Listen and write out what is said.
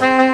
Bye.